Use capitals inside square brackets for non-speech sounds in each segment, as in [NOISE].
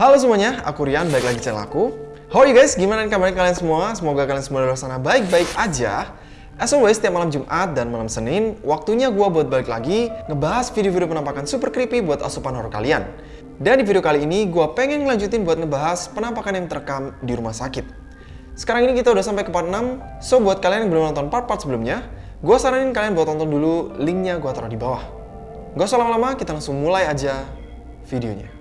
Halo semuanya, aku Rian, balik lagi channel aku. How are you guys? Gimana kabarnya kalian semua? Semoga kalian semua di luar sana baik-baik aja. As always, setiap malam Jumat dan malam Senin, waktunya gue buat balik lagi ngebahas video-video penampakan super creepy buat asupan horror kalian. Dan di video kali ini, gue pengen ngelanjutin buat ngebahas penampakan yang terekam di rumah sakit. Sekarang ini kita udah sampai ke part 6, so buat kalian yang belum nonton part-part sebelumnya, gue saranin kalian buat tonton dulu, linknya gue taruh di bawah. Gak usah lama-lama, kita langsung mulai aja videonya.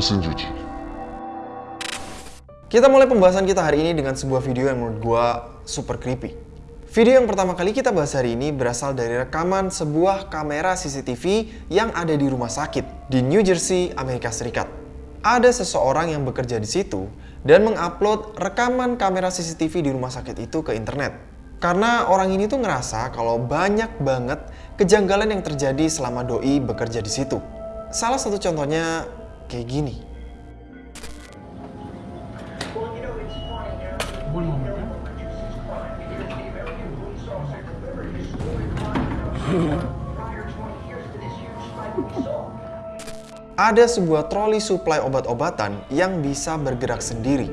Mesin cuci. Kita mulai pembahasan kita hari ini dengan sebuah video yang menurut gua super creepy. Video yang pertama kali kita bahas hari ini berasal dari rekaman sebuah kamera CCTV yang ada di rumah sakit di New Jersey, Amerika Serikat. Ada seseorang yang bekerja di situ dan mengupload rekaman kamera CCTV di rumah sakit itu ke internet. Karena orang ini tuh ngerasa kalau banyak banget kejanggalan yang terjadi selama doi bekerja di situ. Salah satu contohnya kayak gini. Moment. Ada sebuah troli suplai obat-obatan yang bisa bergerak sendiri.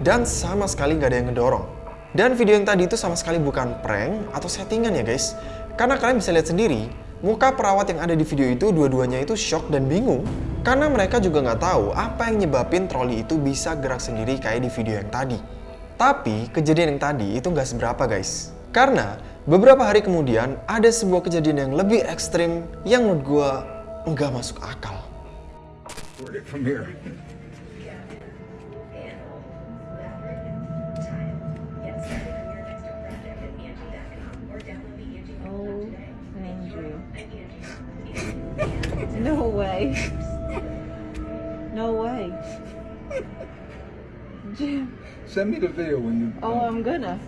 Dan sama sekali nggak ada yang ngedorong. Dan video yang tadi itu sama sekali bukan prank atau settingan ya guys. Karena kalian bisa lihat sendiri, muka perawat yang ada di video itu dua-duanya itu shock dan bingung. Karena mereka juga nggak tahu apa yang nyebabin troli itu bisa gerak sendiri kayak di video yang tadi. Tapi kejadian yang tadi itu nggak seberapa guys. Karena beberapa hari kemudian ada sebuah kejadian yang lebih ekstrim yang menurut gue nggak masuk akal. Oh, Andrew. [LAUGHS] No way. Jim. Send me the video when you. Oh, I'm gonna.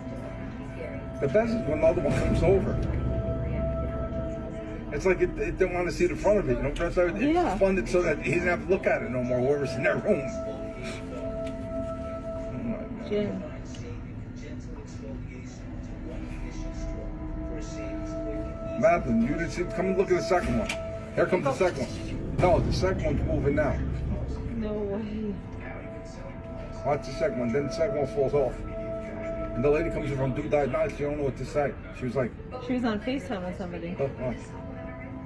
The best is when the other one comes over. It's like it, it didn't want to see the front of it. You know, that's how it, Yeah. it's funded so that he didn't have to look at it no more. Whoever's in that room. Oh Jim. Madeline, you didn't see. Come and look at the second one. Here comes the oh. second one. No, the second one's moving now. No way. Watch the second one. Then the second one falls off. And the lady comes in from Do Died Night. She don't know what to say. She was like, She was on FaceTime with somebody. Oh. Look, watch.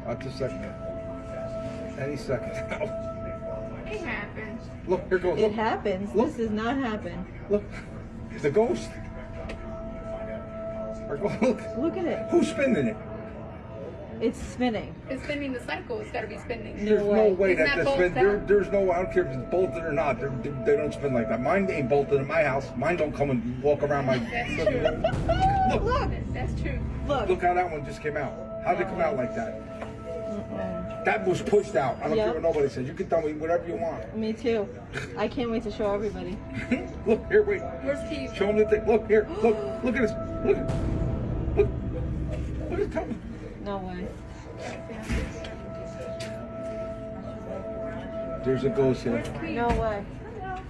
Watch a second. Any second. [LAUGHS] It happens. look, here goes. It happens. Look. This does not happen. look. The ghost. Look. Look at it. Who's spinning it? It's spinning. It's spinning the cycle. It's got to be spinning. There's no way. way that that they spin. There, there's no. Way I don't care if it's bolted or not. They're, they they don't spin like that. Mine ain't bolted in my house. Mine don't come and walk around my. That's true. Look, Look. That's true. Look. look how that one just came out. How'd it come out like that? Mm-mm. That was pushed out. I don't Yep. care what nobody says. You can tell me whatever you want. Me too. I can't wait to show everybody. [LAUGHS] look here, wait. Where's Keith? Show them the thing. Look here. Look. Look at this. Look. Look. Look at that. No way. There's a ghost here. No way.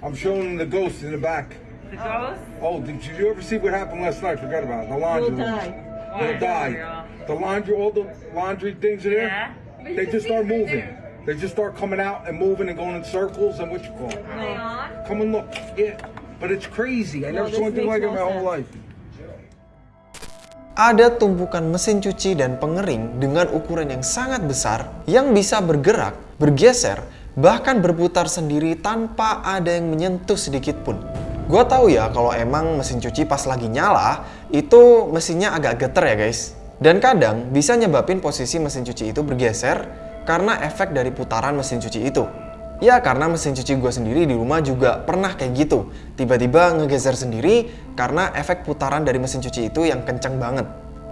I'm showing the ghost in the back. The ghost Oh, did you ever see what happened last night? Forgot about it. The laundry Will room. die. Will die. The laundry, all the laundry things in there. Yeah. They just start moving. there. They just start coming out and moving and going in circles and what you call it. On. Come and look. Yeah. But it's crazy. I No, never saw anything like it in my no whole life. Ada tumpukan mesin cuci dan pengering dengan ukuran yang sangat besar yang bisa bergerak, bergeser, bahkan berputar sendiri tanpa ada yang menyentuh sedikit pun. Gua tahu ya kalau emang mesin cuci pas lagi nyala, itu mesinnya agak geter ya guys. Dan kadang bisa nyebabin posisi mesin cuci itu bergeser karena efek dari putaran mesin cuci itu. Ya karena mesin cuci gue sendiri di rumah juga pernah kayak gitu. Tiba-tiba ngegeser sendiri karena efek putaran dari mesin cuci itu yang kenceng banget.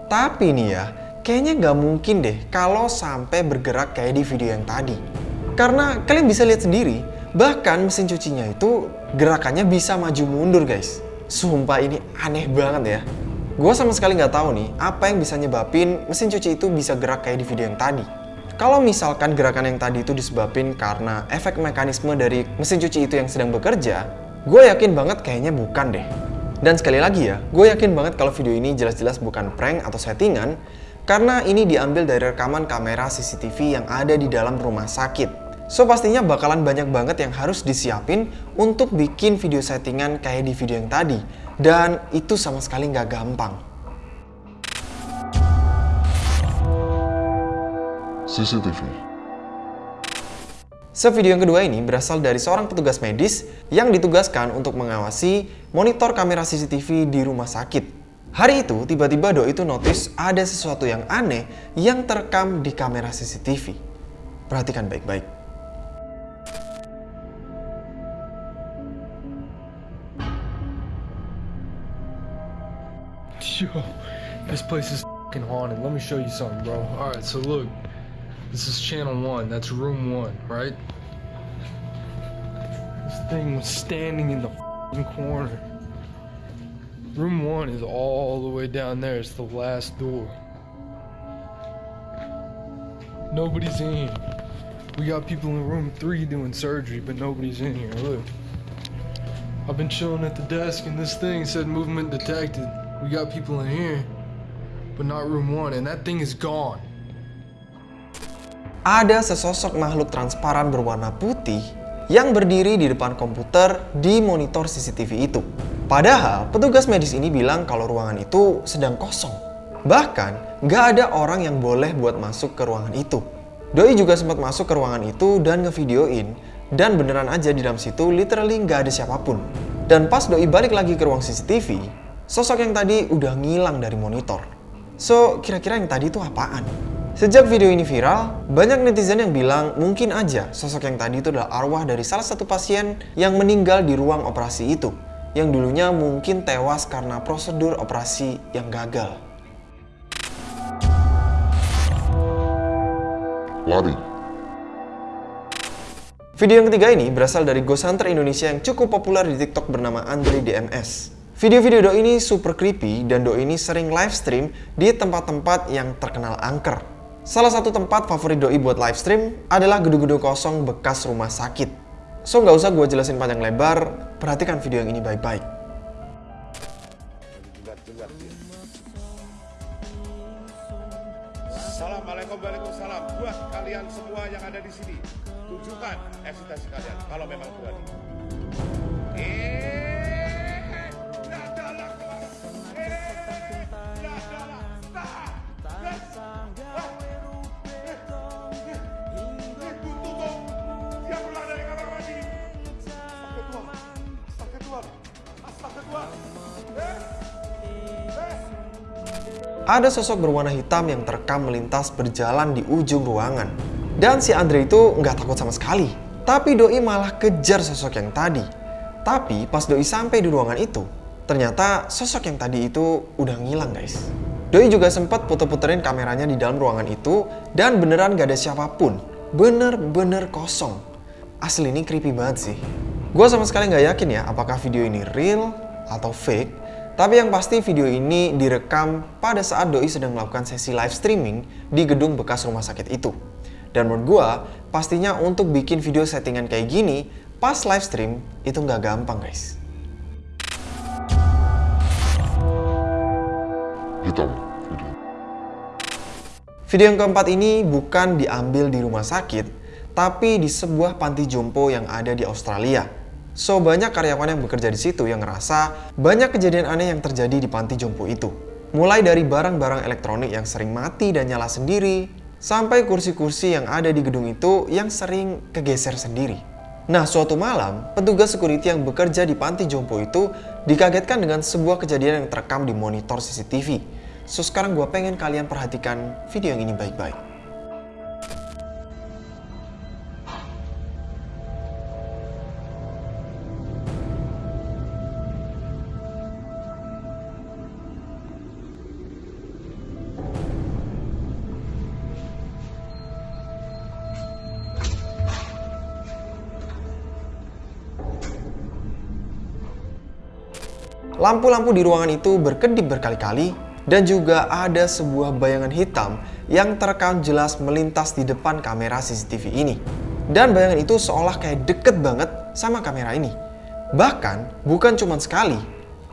Tapi nih ya, kayaknya nggak mungkin deh kalau sampai bergerak kayak di video yang tadi. Karena kalian bisa lihat sendiri, bahkan mesin cucinya itu gerakannya bisa maju mundur guys. Sumpah ini aneh banget ya. Gue sama sekali nggak tahu nih apa yang bisa nyebabin mesin cuci itu bisa gerak kayak di video yang tadi. Kalau misalkan gerakan yang tadi itu disebabin karena efek mekanisme dari mesin cuci itu yang sedang bekerja, gue yakin banget kayaknya bukan deh. Dan sekali lagi ya, gue yakin banget kalau video ini jelas-jelas bukan prank atau settingan, karena ini diambil dari rekaman kamera CCTV yang ada di dalam rumah sakit. So pastinya bakalan banyak banget yang harus disiapin untuk bikin video settingan kayak di video yang tadi. Dan itu sama sekali nggak gampang. CCTV. Sevideo yang kedua ini berasal dari seorang petugas medis yang ditugaskan untuk mengawasi monitor kamera CCTV di rumah sakit. Hari itu, tiba-tiba Doi itu notice ada sesuatu yang aneh yang terekam di kamera CCTV. Perhatikan baik-baik. Yo, this place is fing haunted. Let me show you something, bro. Alright, so look. This is channel one. That's room one, right? This thing was standing in the corner. Room one is all the way down there. It's the last door. Nobody's in. We got people in room three doing surgery, but nobody's in here. Look. I've been chilling at the desk and this thing said movement detected. We got people in here, but not room one, and that thing is gone. Ada sesosok makhluk transparan berwarna putih yang berdiri di depan komputer di monitor CCTV itu. Padahal petugas medis ini bilang kalau ruangan itu sedang kosong. Bahkan nggak ada orang yang boleh buat masuk ke ruangan itu. Doi juga sempat masuk ke ruangan itu dan ngevideoin dan beneran aja di dalam situ literally nggak ada siapa pun. Dan pas Doi balik lagi ke ruang CCTV, sosok yang tadi udah ngilang dari monitor. So, kira-kira yang tadi itu apaan? Sejak video ini viral, banyak netizen yang bilang mungkin aja sosok yang tadi itu adalah arwah dari salah satu pasien yang meninggal di ruang operasi itu, yang dulunya mungkin tewas karena prosedur operasi yang gagal. Lari. Video yang ketiga ini berasal dari ghost hunter Indonesia yang cukup populer di TikTok bernama Andre DMS. Video-video Do ini super creepy dan Do ini sering live stream di tempat-tempat yang terkenal angker. Salah satu tempat favorit Doi buat live stream adalah gedung-gedung kosong bekas rumah sakit. So nggak usah gue jelasin panjang lebar, perhatikan video yang ini baik-baik. Assalamualaikum Waalaikumsalam buat kalian semua yang ada di sini. Tunjukkan eksistensi kalian kalau memang berani. Eh, Ada sosok berwarna hitam yang terekam melintas berjalan di ujung ruangan. Dan si Andre itu nggak takut sama sekali. Tapi Doi malah kejar sosok yang tadi. Tapi pas Doi sampai di ruangan itu, ternyata sosok yang tadi itu udah ngilang guys. Doi juga sempat puter-puterin kameranya di dalam ruangan itu dan beneran gak ada siapa pun. Bener-bener kosong. Asli ini creepy banget sih. Gue sama sekali nggak yakin ya apakah video ini real atau fake. Tapi yang pasti video ini direkam pada saat Doi sedang melakukan sesi live streaming di gedung bekas rumah sakit itu. Dan menurut gue, pastinya untuk bikin video settingan kayak gini, pas live stream, itu nggak gampang guys. Hitam. Video. Video yang keempat ini bukan diambil di rumah sakit, tapi di sebuah panti jompo yang ada di Australia. So, banyak karyawan yang bekerja di situ yang ngerasa banyak kejadian aneh yang terjadi di panti jompo itu. Mulai dari barang-barang elektronik yang sering mati dan nyala sendiri, sampai kursi-kursi yang ada di gedung itu yang sering kegeser sendiri. Nah, suatu malam, petugas security yang bekerja di panti jompo itu dikagetkan dengan sebuah kejadian yang terekam di monitor CCTV. So, sekarang gue pengen kalian perhatikan video yang ini baik-baik. Lampu-lampu di ruangan itu berkedip berkali-kali dan juga ada sebuah bayangan hitam yang terekam jelas melintas di depan kamera CCTV ini. Dan bayangan itu seolah kayak deket banget sama kamera ini. Bahkan bukan cuma sekali,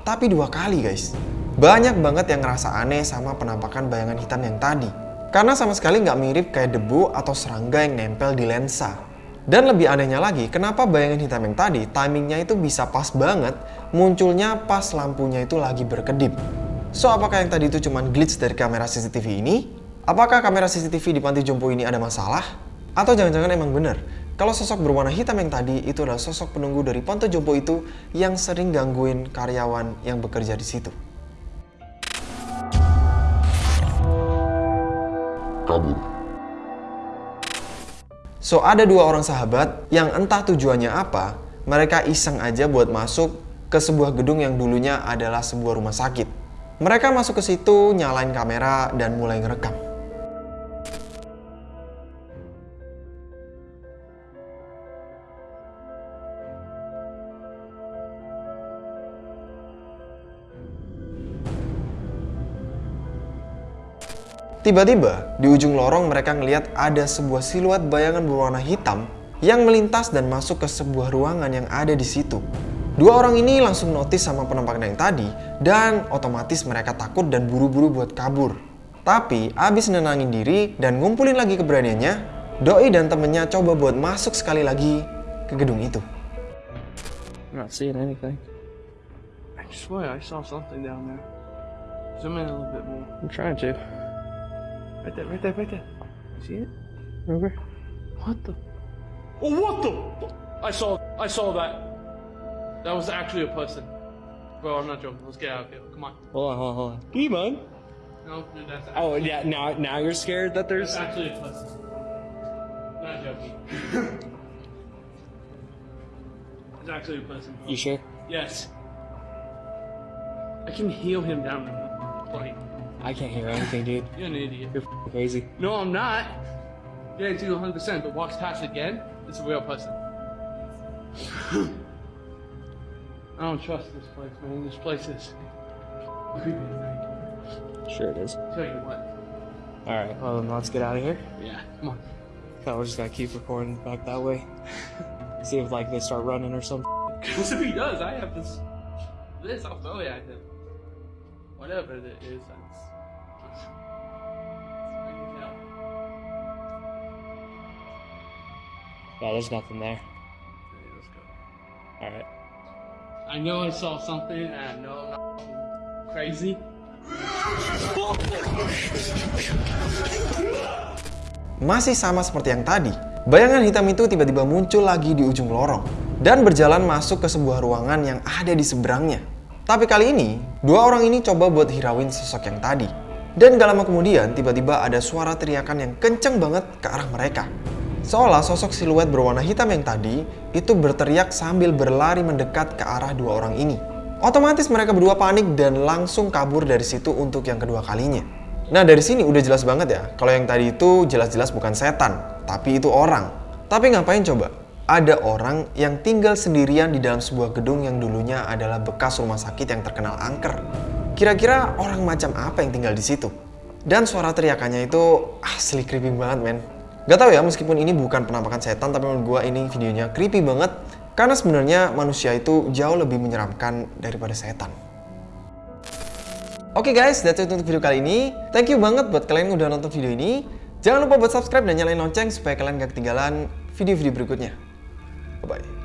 tapi dua kali guys. Banyak banget yang ngerasa aneh sama penampakan bayangan hitam yang tadi. Karena sama sekali nggak mirip kayak debu atau serangga yang nempel di lensa. Dan lebih anehnya lagi, kenapa bayangan hitam yang tadi timingnya itu bisa pas banget munculnya pas lampunya itu lagi berkedip. So, apakah yang tadi itu cuma glitch dari kamera CCTV ini? Apakah kamera CCTV di panti jompo ini ada masalah? Atau jangan-jangan emang bener kalau sosok berwarna hitam yang tadi itu adalah sosok penunggu dari Ponto Jompo itu yang sering gangguin karyawan yang bekerja di situ. Kabur. So ada dua orang sahabat yang entah tujuannya apa, mereka iseng aja buat masuk ke sebuah gedung yang dulunya adalah sebuah rumah sakit. Mereka masuk ke situ, nyalain kamera dan mulai ngerekam. Tiba-tiba, di ujung lorong mereka ngelihat ada sebuah siluet bayangan berwarna hitam yang melintas dan masuk ke sebuah ruangan yang ada di situ. Dua orang ini langsung notice sama penampakan yang tadi dan otomatis mereka takut dan buru-buru buat kabur. Tapi abis nenangin diri dan ngumpulin lagi keberaniannya, Doi dan temennya coba buat masuk sekali lagi ke gedung itu. I'm not seeing anything. I swear I saw something down there. Zoom in a little bit more. I'm trying to. Right there, right there, right there. You see it? Remember? What the? Oh, what the? I saw, I saw that. That was actually a person. Bro, I'm not joking. Let's get out of here. Come on. Hold on, hold on, hold on. Demon? No, dude, that's Oh yeah, now now you're scared that there's That's actually a person. Not joking. it's actually a person. You sure? Yes. I can heal him down. Like, I can't hear anything, dude. [LAUGHS] you're an idiot. You're f***ing crazy. No, I'm not. Guarantee you 100%, but walks past again, it's a real person. I don't trust this place, man. This place is creepy at night. Sure it is. Tell you what. All right, well then let's get out of here. Yeah, come on. Thought we're just gonna keep recording back that way. See if like they start running or something. Because [LAUGHS] if he does, I have this. This, I'll throw it at him. Whatever it is. Yeah, there's nothing there. Okay, let's go. All right. I know I saw something, and I know I'm not crazy. Masih sama seperti yang tadi, bayangan hitam itu tiba-tiba muncul lagi di ujung lorong dan berjalan masuk ke sebuah ruangan yang ada di seberangnya. Tapi kali ini, dua orang ini coba buat hirauin sosok yang tadi. Dan gak lama kemudian, tiba-tiba ada suara teriakan yang kenceng banget ke arah mereka. Seolah sosok siluet berwarna hitam yang tadi itu berteriak sambil berlari mendekat ke arah dua orang ini. Otomatis mereka berdua panik dan langsung kabur dari situ untuk yang kedua kalinya. Nah dari sini udah jelas banget ya, kalau yang tadi itu jelas-jelas bukan setan, tapi itu orang. Tapi ngapain coba? Ada orang yang tinggal sendirian di dalam sebuah gedung yang dulunya adalah bekas rumah sakit yang terkenal angker. Kira-kira orang macam apa yang tinggal di situ? Dan suara teriakannya itu asli creepy banget men. Gak tau ya meskipun ini bukan penampakan setan tapi menurut gue ini videonya creepy banget karena sebenarnya manusia itu jauh lebih menyeramkan daripada setan. Oke guys, that's it untuk video kali ini. Thank you banget buat kalian yang udah nonton video ini. Jangan lupa buat subscribe dan nyalain lonceng supaya kalian gak ketinggalan video-video berikutnya. Bye-bye.